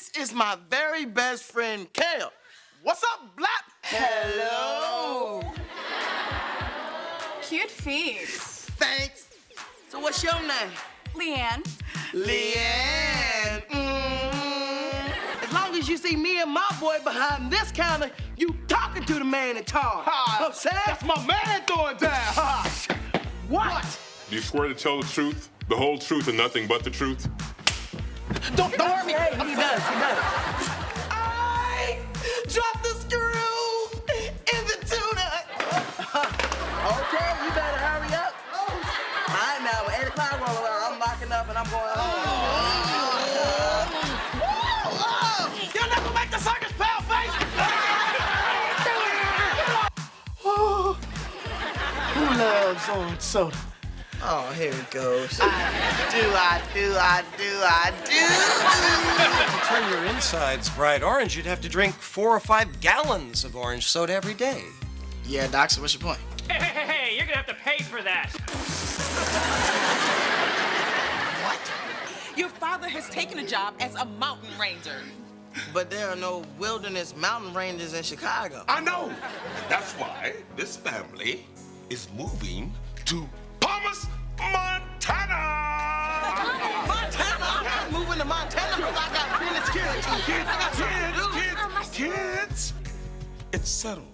This is my very best friend, Kale. What's up, Blap? Hello. Cute feet. Thanks. So what's your name? Leanne. Leanne. Mm. As long as you see me and my boy behind this counter, you talking to the man in charge. Ha, I'm saying? That's my man throwing down. Ha. What? Do you swear to tell the truth, the whole truth, and nothing but the truth? Don't, don't hurt me. He does, he does. I dropped the screw in the tuna. okay, you better hurry up. All right, now, 8 o'clock roll around, I'm locking up and I'm going home. You're not make the circus, pale face! Who loves orange soda? Oh, here it goes. I do, I do, I do, I do. To turn your insides bright orange, you'd have to drink four or five gallons of orange soda every day. Yeah, Doc, so what's your point? Hey, hey, hey, hey, you're gonna have to pay for that. What? Your father has taken a job as a mountain ranger. But there are no wilderness mountain ranges in Chicago. I know. That's why this family is moving to Palmas, Montana. Montana? I'm not moving to Montana because I got business security. Kids, I got something to kids, do. kids, oh, kids. It's settled.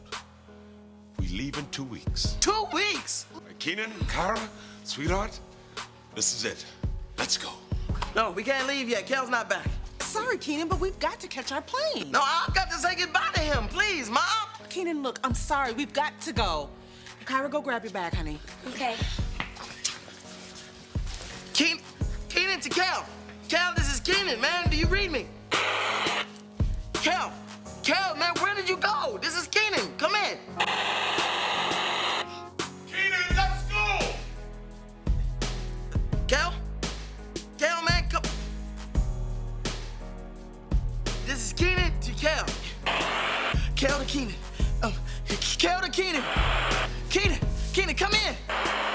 We leave in two weeks. Two weeks? Kenan, Kara, sweetheart, this is it. Let's go. No, we can't leave yet. Kel's not back. Sorry, Kenan, but we've got to catch our plane. No, I've got to say goodbye to him. Please, Mom. Kenan, look, I'm sorry. We've got to go. Kyra, go grab your bag, honey. Okay. Keen, Kenan to Kel. Kel, this is Kenan, man. Do you read me? Kel, Kel, man, where did you go? This is Kenan. Come in. Kenan, let's go. Kel? Kel, man, come. This is Kenan to Kel. Kel to Kenan. Um, Kel to Kenan. Kenan, Kenan, come in.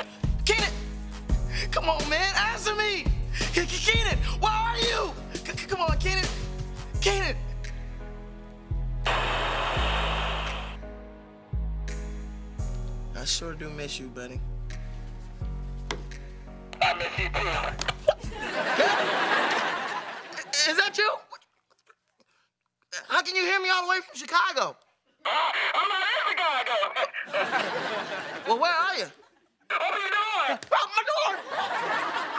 Kenan, come on, man, answer me. K- K- Kenan, where are you? C- c- come on, Kenan. Kenan. I sure do miss you, buddy. I miss you too. Is that you? How can you hear me all the way from Chicago? Uh, I'm not in Chicago. Well, where are you? Open your door. Out my door!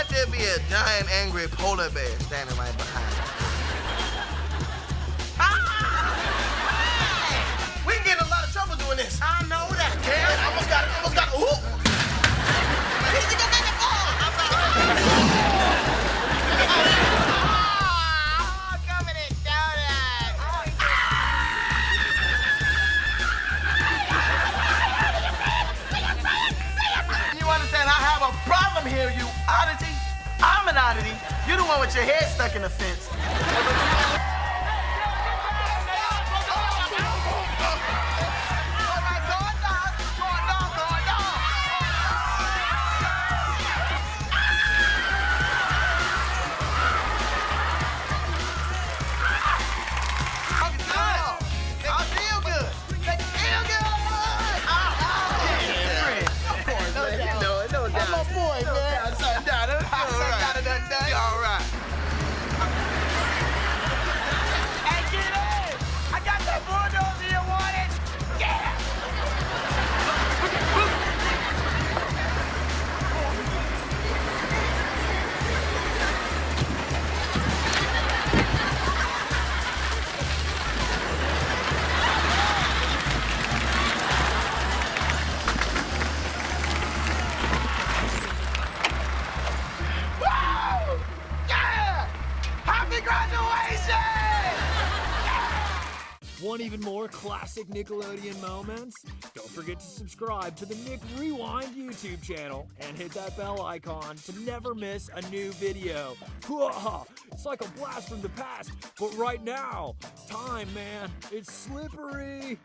Let there be a giant angry polar bear standing right behind Oddity. You're the one with your head stuck in the fence. graduation! Want even more classic Nickelodeon moments? Don't forget to subscribe to the Nick Rewind YouTube channel and hit that bell icon to never miss a new video. It's like a blast from the past, but right now, time, man, it's slippery.